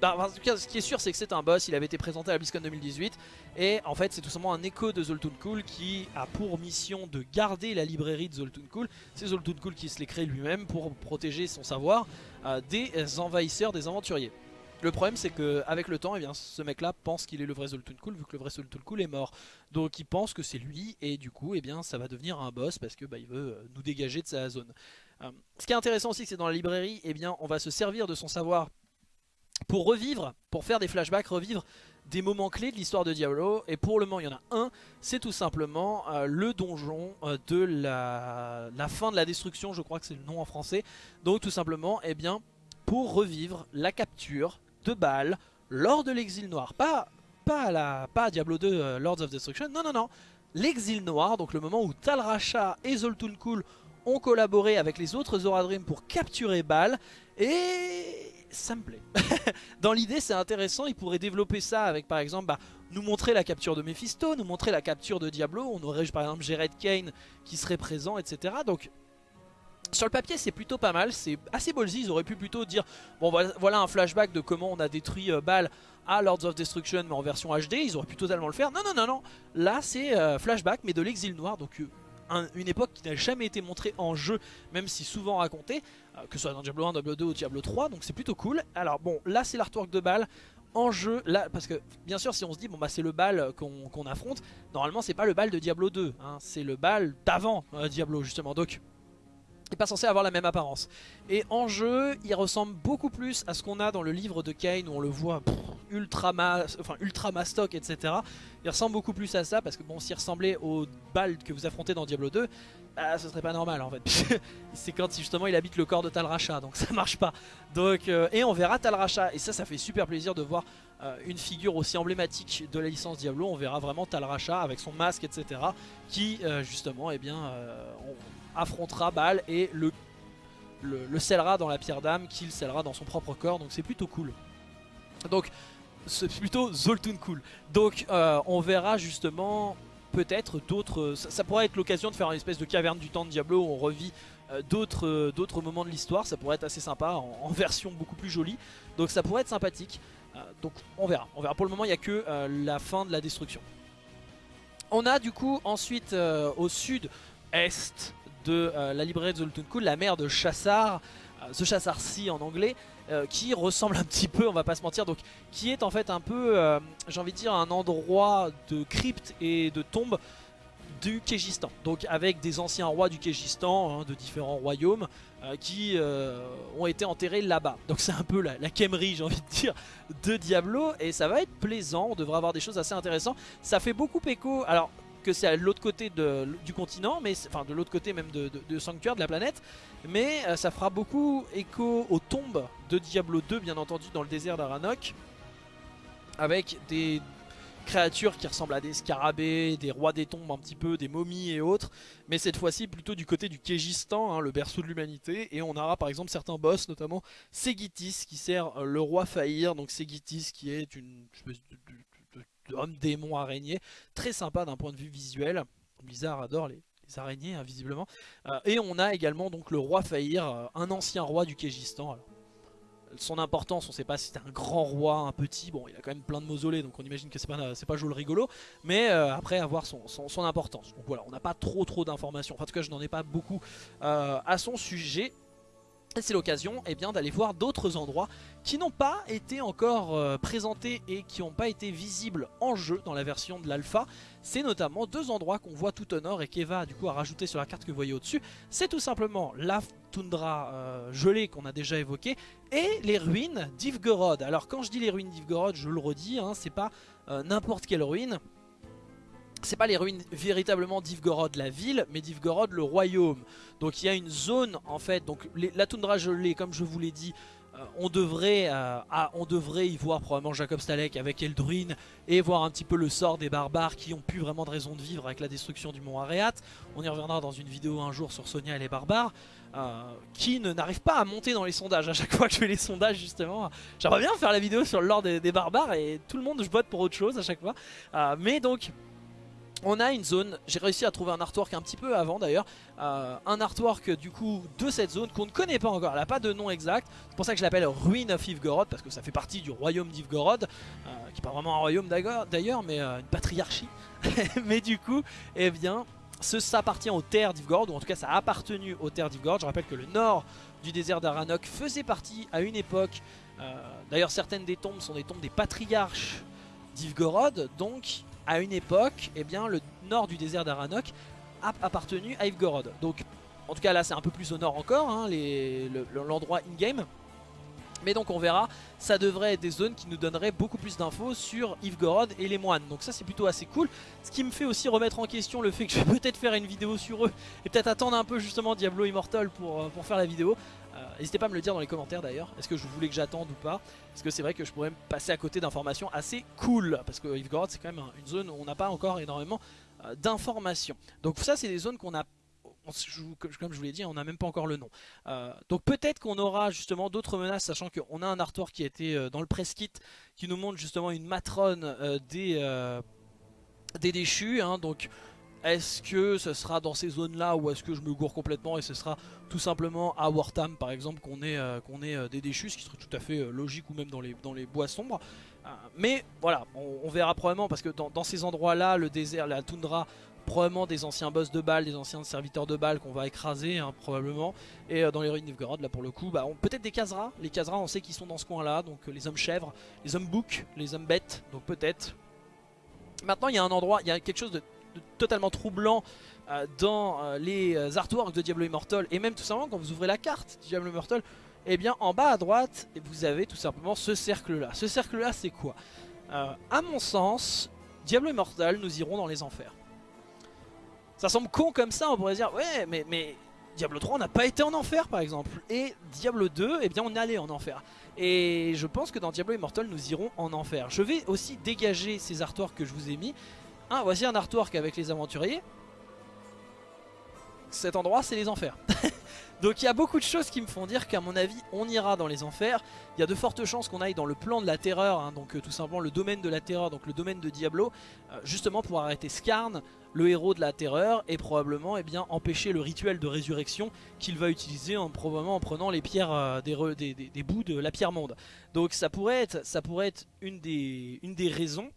bah, en tout cas, ce qui est sûr, c'est que c'est un boss. Il avait été présenté à la BlizzCon 2018. Et en fait, c'est tout simplement un écho de Zoltun Cool qui a pour mission de garder la librairie de Zoltun Cool. C'est Zoltun qui se l'est créé lui-même pour protéger son savoir euh, des envahisseurs, des aventuriers. Le problème c'est qu'avec le temps, eh bien, ce mec là pense qu'il est le vrai Zoltun Cool vu que le vrai Zoltun est mort. Donc il pense que c'est lui et du coup eh bien, ça va devenir un boss parce que bah, il veut euh, nous dégager de sa zone. Euh, ce qui est intéressant aussi c'est dans la librairie, eh bien, on va se servir de son savoir pour revivre, pour faire des flashbacks, revivre des moments clés de l'histoire de Diablo. Et pour le moment il y en a un. C'est tout simplement euh, le donjon de la, fin de la destruction. Je crois que c'est le nom en français. Donc tout simplement eh bien pour revivre la capture de balles lors de l'exil noir. Pas, pas, à la, pas Diablo 2 euh, Lords of Destruction, non non non. L'exil noir, donc le moment où Tal Rasha et Zoltun Kul ont collaboré avec les autres Zoradrim pour capturer Bal et ça me plaît. Dans l'idée c'est intéressant, ils pourraient développer ça avec par exemple bah, nous montrer la capture de Mephisto, nous montrer la capture de Diablo, on aurait par exemple Jared Kane qui serait présent etc. Donc sur le papier c'est plutôt pas mal, c'est assez ballsy, ils auraient pu plutôt dire bon voilà, un flashback de comment on a détruit euh, à Lords of Destruction mais en version HD, ils auraient pu totalement le faire. Non non non non, là c'est euh, flashback mais de l'exil noir donc euh, une époque qui n'a jamais été montrée en jeu même si souvent racontée, que ce soit dans Diablo 1, Diablo 2 ou Diablo 3 donc c'est plutôt cool. Alors bon là c'est l'artwork de Bal en jeu, là, parce que bien sûr si on se dit bon bah c'est le bal qu'on affronte, normalement c'est pas le bal de Diablo 2, hein, c'est le bal d'avant Diablo justement, donc pas censé avoir la même apparence. Et en jeu, il ressemble beaucoup plus à ce qu'on a dans le livre de Kane où on le voit ultra, enfin, ultra mastoc, etc. Il ressemble beaucoup plus à ça parce que bon, s'il ressemblait au bal que vous affrontez dans Diablo 2, bah, ce serait pas normal en fait. C'est quand justement il habite le corps de Tal Racha, donc ça marche pas. Donc, euh, et on verra Tal Racha, et ça, ça fait super plaisir de voir euh, une figure aussi emblématique de la licence Diablo. On verra vraiment Tal Racha avec son masque, etc. Qui euh, justement, eh bien, on, affrontera Baal et le, le, scellera dans la pierre d'âme qu'il scellera dans son propre corps. Donc c'est plutôt cool. Donc c'est plutôt Zoltun cool. Donc euh, on verra justement peut-être d'autres... Ça, pourrait être l'occasion de faire une espèce de caverne du temps de Diablo où on revit euh, euh, d'autres moments de l'histoire. Ça pourrait être assez sympa en, version beaucoup plus jolie. Donc ça pourrait être sympathique. donc on verra. On verra. Pour le moment il n'y a que la fin de la destruction. On a du coup ensuite au sud-est de euh, la librairie de Zoltunkul, la mère de Chassar, euh, The Chassar-Si en anglais, euh, qui ressemble un petit peu, on va pas se mentir, donc qui est en fait un peu, j'ai envie de dire, un endroit de crypte et de tombe du Kégistan. Donc avec des anciens rois du Kégistan, hein, de différents royaumes, qui ont été enterrés là-bas. Donc c'est un peu la, la j'ai envie de dire, de Diablo, et ça va être plaisant, on devrait avoir des choses assez intéressantes. Ça fait beaucoup écho, alors que c'est à l'autre côté du continent, mais enfin de l'autre côté même de, Sanctuaire, de la planète. Mais euh, ça fera beaucoup écho aux tombes de Diablo 2, bien entendu, dans le désert d'Aranok. Avec des créatures qui ressemblent à des scarabées, des rois des tombes un petit peu, des momies et autres. Mais cette fois-ci plutôt du côté du Kégistan, hein, le berceau de l'humanité. Et on aura par exemple certains boss, notamment Segitis qui sert le roi Faïr. Donc Segitis qui est une espèce homme démon araignée. Très sympa d'un point de vue visuel. Blizzard adore les, araignées, hein, visiblement. Euh, et on a également donc le roi Faïr, euh, un ancien roi du Kégistan. son importance, on ne sait pas si c'est un grand roi, un petit, bon il a quand même plein de mausolées donc on imagine que c'est pas, pas joli rigolo, mais euh, après avoir son, importance. Donc voilà, on n'a pas trop trop d'informations, en tout cas je n'en ai pas beaucoup à son sujet. C'est l'occasion eh d'aller voir d'autres endroits qui n'ont pas été encore euh, présentés et qui n'ont pas été visibles en jeu dans la version de l'alpha. C'est notamment deux endroits qu'on voit tout au nord et qu'Eva du coup a rajouté sur la carte que vous voyez au-dessus. C'est tout simplement la toundra euh, gelée qu'on a déjà évoquée et les ruines d'Ivgorod. Alors quand je dis les ruines d'Ivgorod, je le redis, hein, c'est pas euh, n'importe quelle ruine c'est pas les ruines véritablement d'Ivgorod la ville, mais d'Ivgorod le royaume. Donc il y a une zone en fait, donc la toundra gelée comme je vous l'ai dit, euh, on, devrait, euh, on devrait y voir probablement Jacob Stalek avec Eldruin et voir un petit peu le sort des barbares qui ont plus vraiment de raison de vivre avec la destruction du mont Areat. On y reviendra dans une vidéo un jour sur Sonia et les barbares. Euh, qui n'arrivent pas à monter dans les sondages à chaque fois que je fais les sondages justement j'aimerais bien faire la vidéo sur le des, barbares et tout le monde je vote pour autre chose à chaque fois mais donc on a une zone, j'ai réussi à trouver un artwork un petit peu avant d'ailleurs, euh, un artwork du coup de cette zone qu'on ne connaît pas encore, elle n'a pas de nom exact, c'est pour ça que je l'appelle Ruin of Ivgorod parce que ça fait partie du royaume d'Ivgorod, euh, qui n'est pas vraiment un royaume d'ailleurs mais euh, une patriarchie, mais du coup, eh bien, ça appartient aux terres d'Ivgorod, ou en tout cas ça a appartenu aux terres d'Ivgorod, je rappelle que le nord du désert d'Aranok faisait partie à une époque, d'ailleurs certaines des tombes sont des tombes des patriarches d'Ivgorod, donc à une époque, eh bien, le nord du désert d'Aranok a appartenu à Ivgorod. Donc, en tout cas, là, c'est un peu plus au nord encore, hein, l'endroit in-game. Mais donc on verra, ça devrait être des zones qui nous donneraient beaucoup plus d'infos sur Ivgorod et les moines. Donc ça c'est plutôt assez cool. Ce qui me fait aussi remettre en question le fait que je vais peut-être faire une vidéo sur eux et peut-être attendre un peu justement Diablo Immortal pour, euh, pour faire la vidéo. Euh, n'hésitez pas à me le dire dans les commentaires d'ailleurs, est-ce que je voulais que j'attende ou pas Parce que c'est vrai que je pourrais me passer à côté d'informations assez cool, parce que Yves c'est quand même une zone où on n'a pas encore énormément euh, d'informations. Donc ça c'est des zones qu'on a comme je vous l'ai dit, on n'a même pas encore le nom. Euh, donc peut-être qu'on aura justement d'autres menaces, sachant qu'on a un artwork qui a été dans le press kit, qui nous montre justement une matrone des, des déchus. Hein, donc est-ce que ce sera dans ces zones-là ou est-ce que je me gourre complètement et ce sera tout simplement à Wartam par exemple qu'on ait, euh, euh, des déchus, ce qui serait tout à fait euh, logique ou même dans les, bois sombres. mais voilà, on, verra probablement parce que dans, ces endroits-là, le désert, la toundra, probablement des anciens boss de balles, des anciens serviteurs de balles qu'on va écraser hein, probablement. Et dans les ruines d'Ivgorod, là pour le coup, bah, peut-être des Khazra. Les Khazra, on sait qu'ils sont dans ce coin-là, donc les hommes chèvres, les hommes boucs, les hommes bêtes, donc peut-être. Maintenant, il y a un endroit, il y a quelque chose de totalement troublant euh, dans euh, les euh, artworks de Diablo Immortal et même tout simplement quand vous ouvrez la carte Diablo Immortal et eh bien en bas à droite vous avez tout simplement ce cercle là ce cercle là c'est quoi? À mon sens Diablo Immortal nous irons dans les enfers. Ça semble con comme ça on pourrait dire ouais mais, mais Diablo 3 on n'a pas été en enfer par exemple. Et Diablo 2 eh bien on allé en enfer. Et je pense que dans Diablo Immortal nous irons en enfer. Je vais aussi dégager ces artworks que je vous ai mis ah, voici un artwork avec les aventuriers. Cet endroit, c'est les enfers. Donc il y a beaucoup de choses qui me font dire qu'à mon avis, on ira dans les enfers. Il y a de fortes chances qu'on aille dans le plan de la terreur, hein, donc euh, tout simplement le domaine de la terreur, donc le domaine de Diablo, euh, justement pour arrêter Skarn, le héros de la terreur, et probablement eh empêcher le rituel de résurrection qu'il va utiliser en, probablement en prenant les pierres euh, des, bouts de la pierre monde. Donc ça pourrait être, une, des, raisons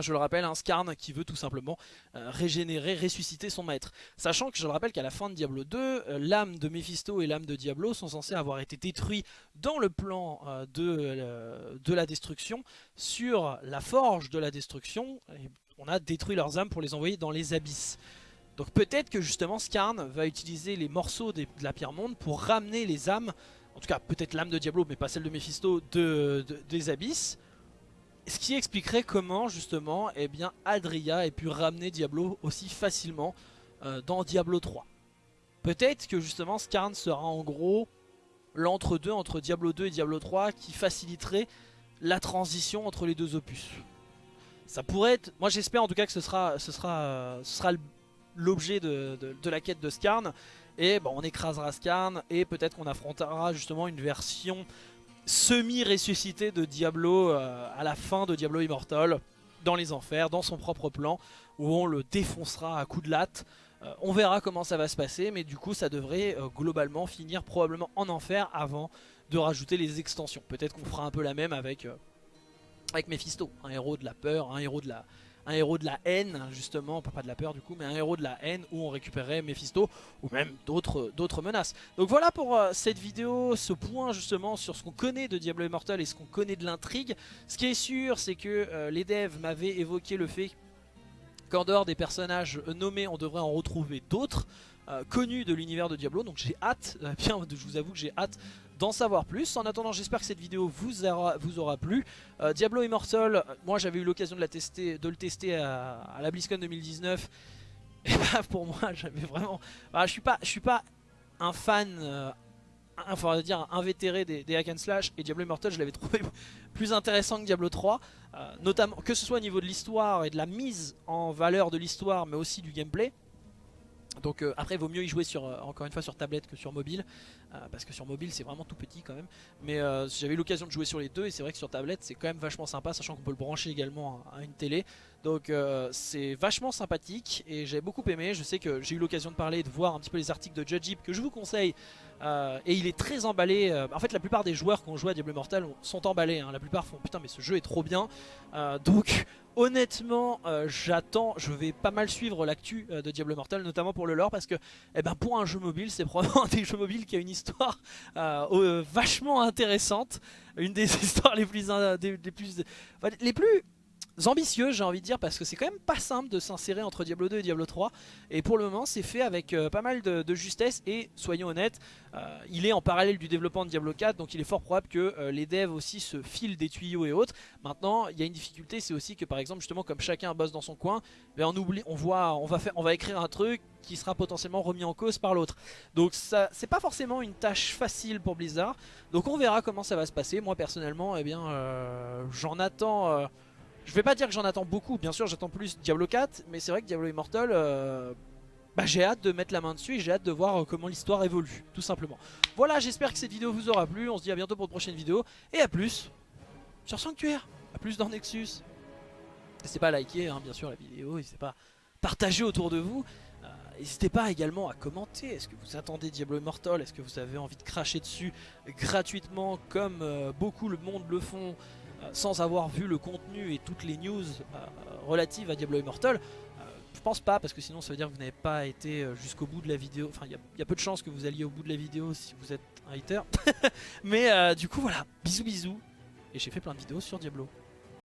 je le rappelle, un Skarn qui veut tout simplement euh, régénérer, ressusciter son maître. Sachant que je le rappelle qu'à la fin de Diablo 2, euh, l'âme de Mephisto et l'âme de Diablo sont censés avoir été détruits dans le plan euh, de, la destruction sur la forge de la destruction. on a détruit leurs âmes pour les envoyer dans les abysses. Donc peut-être que justement Skarn va utiliser les morceaux de la pierre monde pour ramener les âmes, en tout cas peut-être l'âme de Diablo mais pas celle de Mephisto, de, des abysses ce qui expliquerait comment justement eh Adria ait pu ramener Diablo aussi facilement euh, dans Diablo 3. Peut-être que justement Skarn sera en gros l'entre-deux entre Diablo 2 et Diablo 3 qui faciliterait la transition entre les deux opus. Ça pourrait être... Moi j'espère en tout cas que ce sera, ce sera, sera l'objet de, la quête de Skarn. Et on écrasera Skarn et peut-être qu'on affrontera justement une version semi-ressuscité de Diablo euh, à la fin de Diablo Immortal dans les enfers, dans son propre plan, où on le défoncera à coups de latte. Euh, on verra comment ça va se passer, mais du coup ça devrait euh, globalement finir probablement en enfer avant de rajouter les extensions. Peut-être qu'on fera un peu la même avec, avec Mephisto, un héros de la peur, un héros de la, un héros de la haine, justement, pas de la peur du coup, mais un héros de la haine où on récupérait Mephisto ou même d'autres menaces. Donc voilà pour euh, cette vidéo, ce point justement sur ce qu'on connaît de Diablo Immortal et ce qu'on connaît de l'intrigue. Ce qui est sûr, c'est que euh, les devs m'avaient évoqué le fait qu'en dehors des personnages nommés, on devrait en retrouver d'autres. Euh, connus de l'univers de Diablo donc j'ai hâte, bien je vous avoue que j'ai hâte d'en savoir plus. En attendant, j'espère que cette vidéo vous aura, vous aura plu. Euh, Diablo Immortal, moi j'avais eu l'occasion de, de le tester à, la BlizzCon 2019. Et bah pour moi, j'avais vraiment... Bah, je suis pas, je suis pas un fan... Euh, dire invétéré des, des hack and slash et Diablo Immortal je l'avais trouvé plus intéressant que Diablo 3 euh, notamment que ce soit au niveau de l'histoire et de la mise en valeur de l'histoire mais aussi du gameplay Donc euh, après il vaut mieux y jouer sur, euh, encore une fois sur tablette que sur mobile euh, Parce que sur mobile c'est vraiment tout petit quand même. Mais j'avais eu l'occasion de jouer sur les deux Et c'est vrai que sur tablette c'est quand même vachement sympa Sachant qu'on peut le brancher également à, une télé. Donc c'est vachement sympathique Et j'ai beaucoup aimé. Je sais que j'ai eu l'occasion de parler de voir un petit peu les articles de Judge Ip Que je vous conseille Et il est très emballé En fait la plupart des joueurs qui ont joué à Diablo Immortal sont emballés hein. La plupart font putain mais ce jeu est trop bien Donc honnêtement euh, j'attends Je vais pas mal suivre l'actu euh, de Diablo Immortal Notamment pour le lore parce que eh ben, pour un jeu mobile c'est probablement un des jeux mobiles qui a une histoire euh, vachement intéressante. Une des histoires les plus, les plus ambitieuses j'ai envie de dire parce que c'est quand même pas simple de s'insérer entre Diablo 2 et Diablo 3 et pour le moment c'est fait avec euh, pas mal de, justesse. Et soyons honnêtes euh, il est en parallèle du développement de Diablo 4 donc il est fort probable que euh, les devs aussi se filent des tuyaux et autres. Maintenant il y a une difficulté c'est aussi que par exemple justement comme chacun bosse dans son coin ben, on oublie on voit on va faire on va écrire un truc qui sera potentiellement remis en cause par l'autre. Donc ça c'est pas forcément une tâche facile pour Blizzard. Donc on verra comment ça va se passer. Moi personnellement eh bien j'en attends je vais pas dire que j'en attends beaucoup, bien sûr j'attends plus Diablo 4, mais c'est vrai que Diablo Immortal, euh, bah, j'ai hâte de mettre la main dessus et j'ai hâte de voir euh, comment l'histoire évolue, tout simplement. Voilà, j'espère que cette vidéo vous aura plu, on se dit à bientôt pour de prochaines vidéos, et à plus sur Sanctuaire, à plus dans Nexus. N'hésitez pas à liker, hein, bien sûr, la vidéo, n'hésitez pas à partager autour de vous. Euh, N'hésitez pas également à commenter, est-ce que vous attendez Diablo Immortal, est-ce que vous avez envie de cracher dessus gratuitement comme beaucoup le monde le font sans avoir vu le contenu et toutes les news euh, relatives à Diablo Immortal euh, Je pense pas parce que sinon ça veut dire que vous n'avez pas été euh, jusqu'au bout de la vidéo. Enfin il y, a- peu de chances que vous alliez au bout de la vidéo si vous êtes un hater. Mais du coup voilà, bisous bisous. Et j'ai fait plein de vidéos sur Diablo.